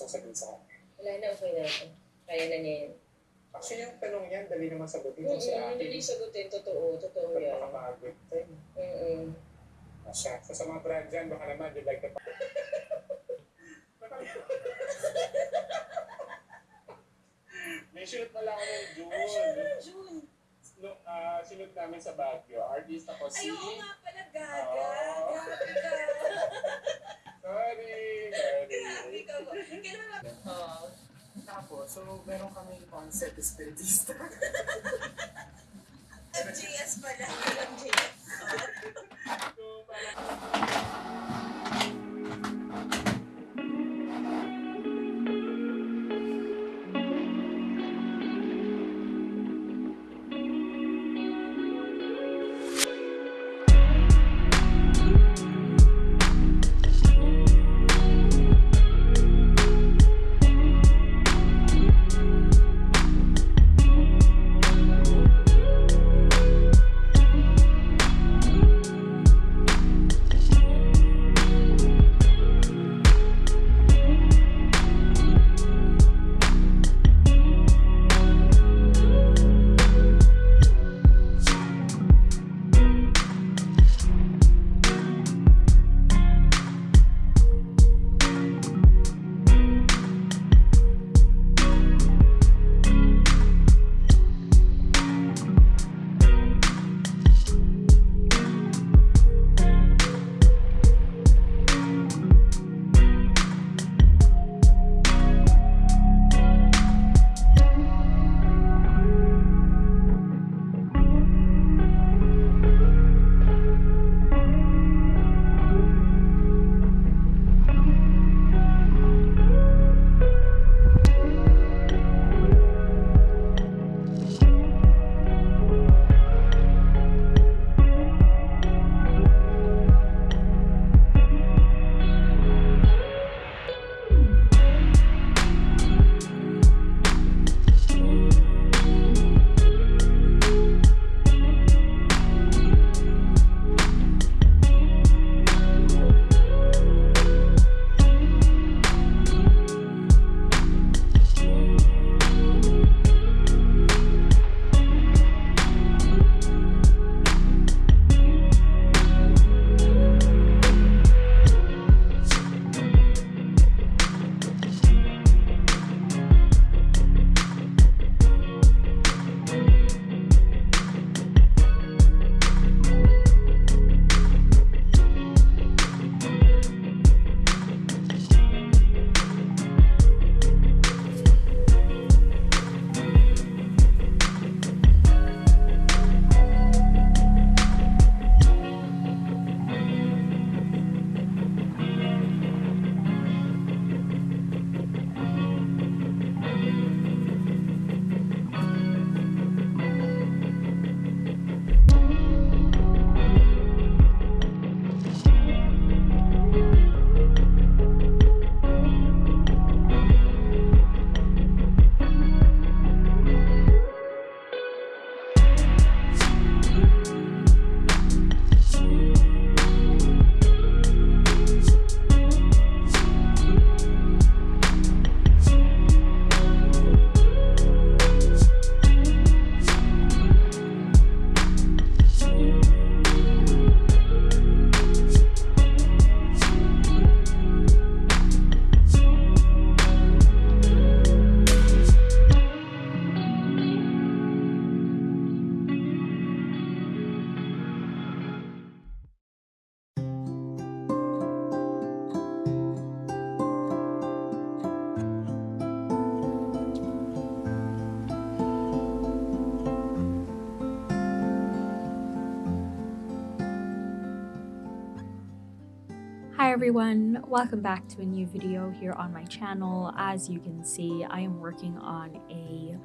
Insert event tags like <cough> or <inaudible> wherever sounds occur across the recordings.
sasabihin sa akin. Wala na, okay na ako. Kaya na niya yun. Actually, yung tanong yan, dali naman sagutin si Mm-mm, ate. Hindi sagutin, totoo, totoo yan. makapagod tayo? Mm-mm. Asya. So, sa mga brand dyan, baka naman, you'd like to... <laughs> May shoot pala ako ng June. June. No, ah, sinut namin sa Baguio. Artist ako si... Ay, oo nga pala, gaga. Oo. Grabe Kailan ba? Oo. Tapos, so, meron kami concept espiritista. MJS pala. MJS. so, parang... everyone, welcome back to a new video here on my channel. As you can see, I am working on a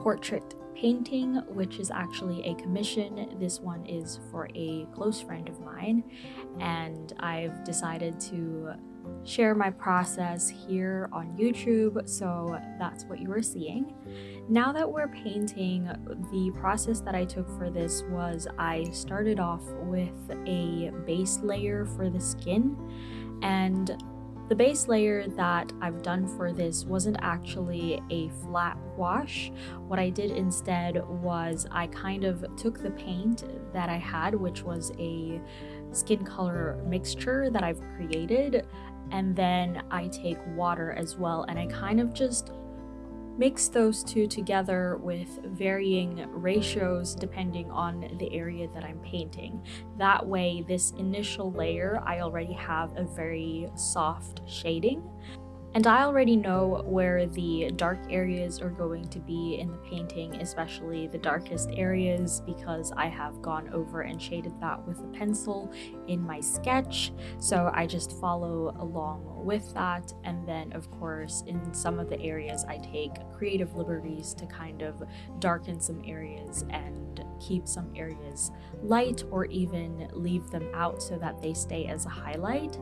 portrait painting, which is actually a commission. This one is for a close friend of mine, and I've decided to share my process here on YouTube, so that's what you are seeing. Now that we're painting, the process that I took for this was I started off with a base layer for the skin and The base layer that I've done for this wasn't actually a flat wash. What I did instead was I kind of took the paint that I had, which was a skin color mixture that I've created, and then I take water as well, and I kind of just Mix those two together with varying ratios depending on the area that I'm painting. That way, this initial layer, I already have a very soft shading and I already know where the dark areas are going to be in the painting, especially the darkest areas, because I have gone over and shaded that with a pencil in my sketch. So I just follow along with that. And then, of course, in some of the areas, I take creative liberties to kind of darken some areas and keep some areas light or even leave them out so that they stay as a highlight.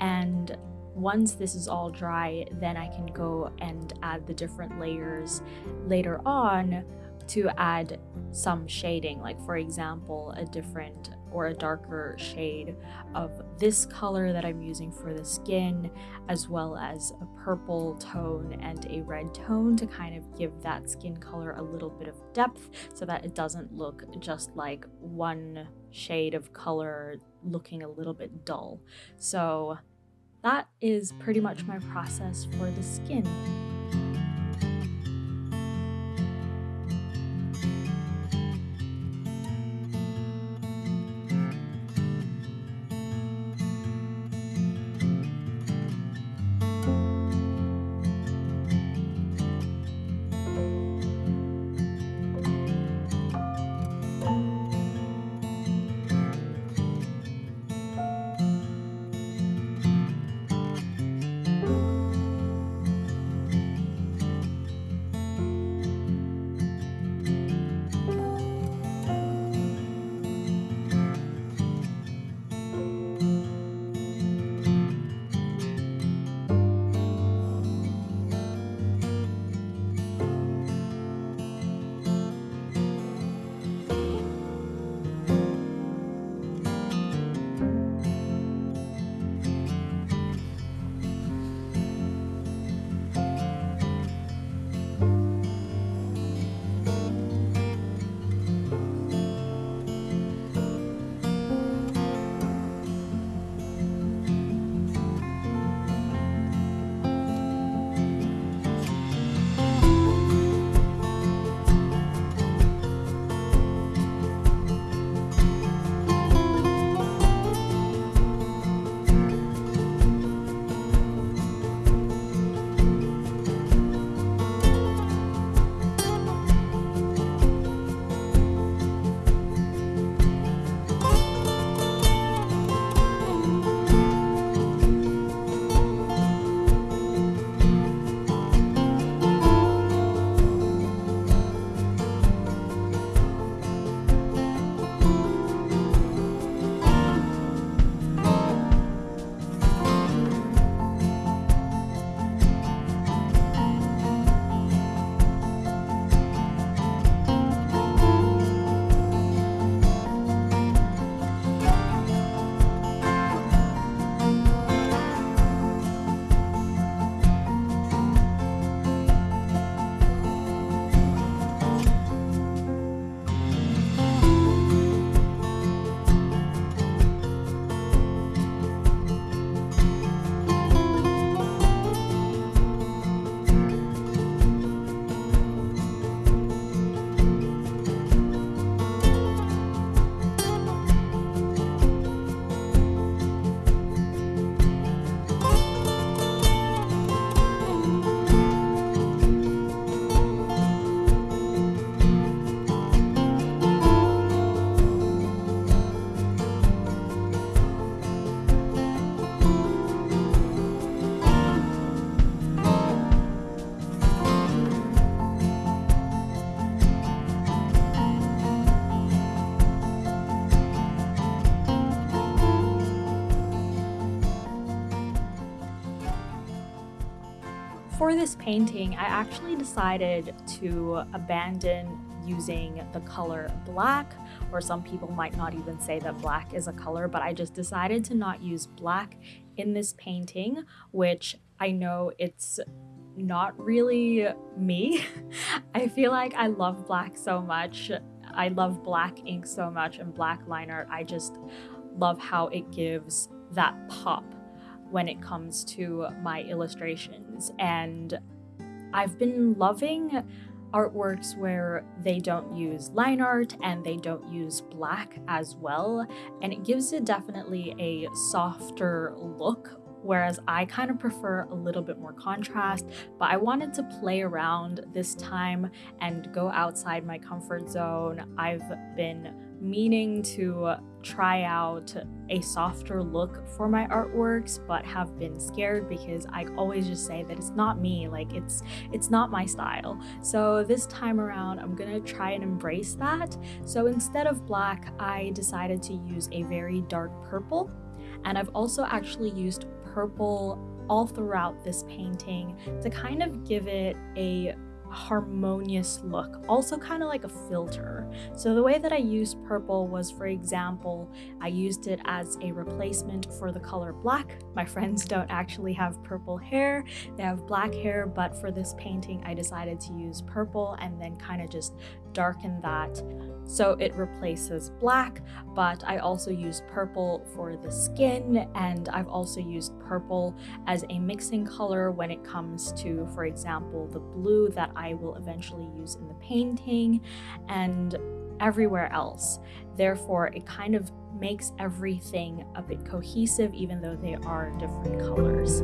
And once this is all dry, then I can go and add the different layers later on to add some shading. Like for example, a different or a darker shade of this color that I'm using for the skin, as well as a purple tone and a red tone to kind of give that skin color a little bit of depth so that it doesn't look just like one shade of color looking a little bit dull. So that is pretty much my process for the skin. For this painting, I actually decided to abandon using the color black or some people might not even say that black is a color, but I just decided to not use black in this painting, which I know it's not really me. <laughs> I feel like I love black so much. I love black ink so much and black line art. I just love how it gives that pop when it comes to my illustrations. And I've been loving artworks where they don't use line art and they don't use black as well. And it gives it definitely a softer look whereas I kind of prefer a little bit more contrast. But I wanted to play around this time and go outside my comfort zone. I've been meaning to try out a softer look for my artworks but have been scared because I always just say that it's not me like it's it's not my style. So this time around I'm gonna try and embrace that. So instead of black I decided to use a very dark purple. And I've also actually used purple all throughout this painting to kind of give it a harmonious look, also kind of like a filter. So the way that I used purple was, for example, I used it as a replacement for the color black. My friends don't actually have purple hair, they have black hair, but for this painting I decided to use purple and then kind of just darken that so it replaces black but I also use purple for the skin and I've also used purple as a mixing color when it comes to for example the blue that I will eventually use in the painting and everywhere else therefore it kind of makes everything a bit cohesive even though they are different colors.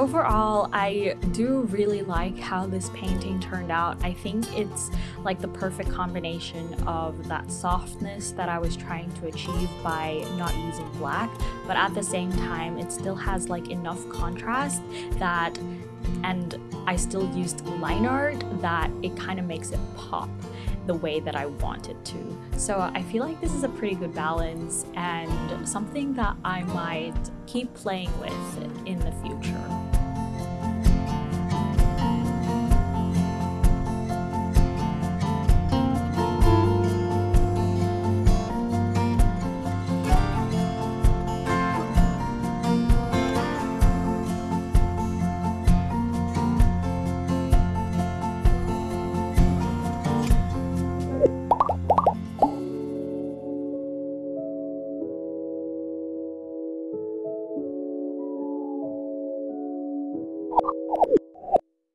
Overall, I do really like how this painting turned out. I think it's like the perfect combination of that softness that I was trying to achieve by not using black, but at the same time, it still has like enough contrast that, and I still used line art that it kind of makes it pop the way that I want it to. So I feel like this is a pretty good balance and something that I might keep playing with in the future.